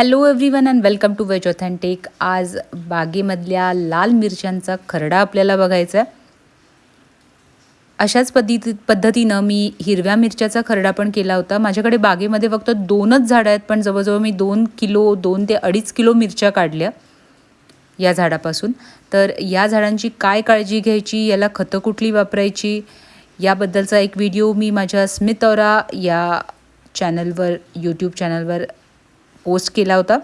Hello everyone and welcome to veg authentic आज बागेमधल्या लाल मिरच्यांचा खरडा आपल्याला बघायचा आहे अशाच पद्धती पद्धतीनं मी हिरव्या मिरच्याचा खरडा पण केला होता. माझ्याकडे बागेमध्ये फक्त दोनच झाडं आहेत पण जवळजवळ मी दोन किलो दोन ते अडीच किलो मिरच्या काढल्या या झाडापासून. तर या झाडांची काय काळजी घ्यायची याला खतं कुठली वापरायची याबद्दलचा एक व्हिडिओ मी माझ्या स्मित औरा या चॅनलवर यूट्यूब चॅनलवर पोस्ट केला होता.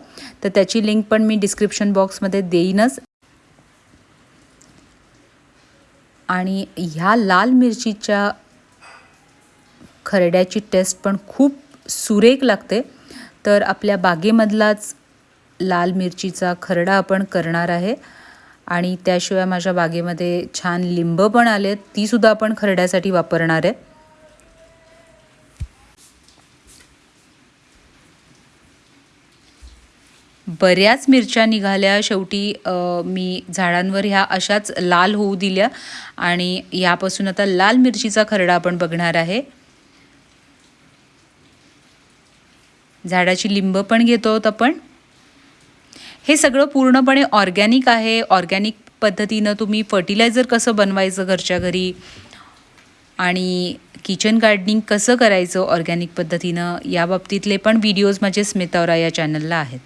तर त्याची लिंक पण मी डिस्क्रिप्शन बॉक्समध्ये देईनच. आणि ह्या लाल मिरचीच्या खरड्याची टेस्ट पण खूप सुरेख लागते. तर आपल्या बागेमधलाच लाल मिरचीचा खरडा आपण करणार आहे. आणि त्याशिवाय माझ्या बागेमध्ये छान लिंब पण आले आहेत तीसुद्धा आपण खरड्यासाठी वापरणार आहे. बऱ्याच मिरच्या निघाल्या. शेवटी मी झाडांवर ह्या अशाच लाल होऊ दिल्या आणि यापासून आता लाल मिरचीचा खरडा आपण बघणार आहे. झाडाची लिंब पण घेतो आहोत आपण. हे सगळं पूर्णपणे ऑर्गॅनिक आहे. ऑर्गॅनिक पद्धतीनं तुम्ही फर्टिलायझर कसं बनवायचं घरच्या घरी? आणि किचन गार्डनिंग कसं करायचं ऑर्गॅनिक पद्धतीनं? या बाबतीतले पण व्हिडिओज माझे स्मितावरा या चॅनलला आहेत.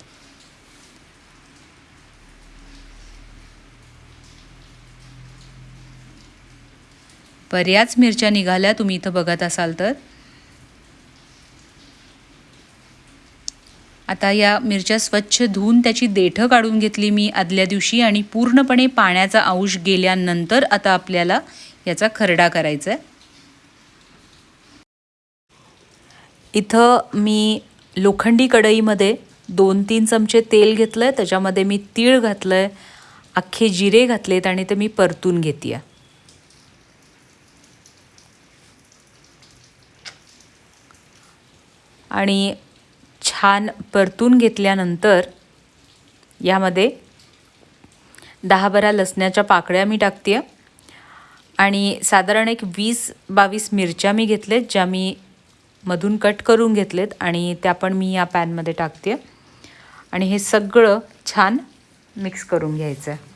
बऱ्याच मिरच्या निघाल्या. तुम्ही इथं बघत असाल तर. आता या मिरच्या स्वच्छ धुवून त्याची देठं काढून घेतली मी आदल्या दिवशी आणि पूर्णपणे पाण्याचा अंश गेल्यानंतर आता आपल्याला याचा खरडा करायचा आहे इथं मी लोखंडी कढईमध्ये दोन तीन चमचे तेल घेतलं आहे त्याच्यामध्ये मी तीळ घातलं आहे अख्खे जिरे घातलेत आणि ते मी परतून घेते आहे आणि छान परतून घेतल्यानंतर यामध्ये दहा बारा लसण्याच्या पाकळ्या मी टाकते आणि साधारण एक वीस बावीस मिरच्या मी घेतलेत ज्या मी मधून कट करून घेतलेत आणि त्या पण मी या पॅनमध्ये टाकते आणि हे सगळं छान मिक्स करून घ्यायचं आहे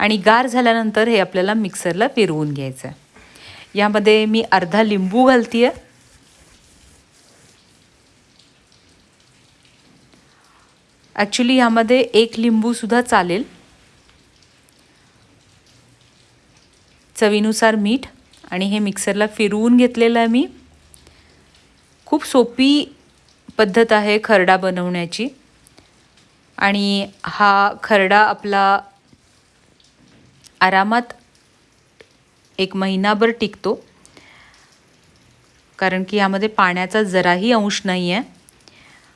आणि गार झाल्यानंतर हे आपल्याला मिक्सरला फिरवून घ्यायचं आहे यामध्ये मी अर्धा लिंबू घालते आहे ॲक्च्युली यामध्ये एक लिंबूसुद्धा चालेल. चवीनुसार मीठ आणि हे मिक्सरला फिरवून घेतलेलं आहे मी. खूप सोपी पद्धत आहे खरडा बनवण्याची. आणि हा खरडा आपला आरामात एक महिनाभर टिकतो. कारण की यामध्ये पाण्याचा जराही अंश नाही आहे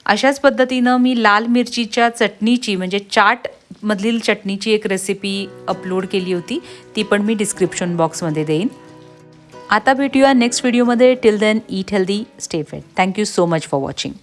अशाच पद्धतीनं मी लाल मिरचीच्या चटणीची म्हणजे चाटमधील चटणीची एक रेसिपी अपलोड केली होती. ती पण मी डिस्क्रिप्शन बॉक्समध्ये देईन. आता भेटूया नेक्स्ट व्हिडिओमध्ये till then eat healthy stay fit thank you so much for watching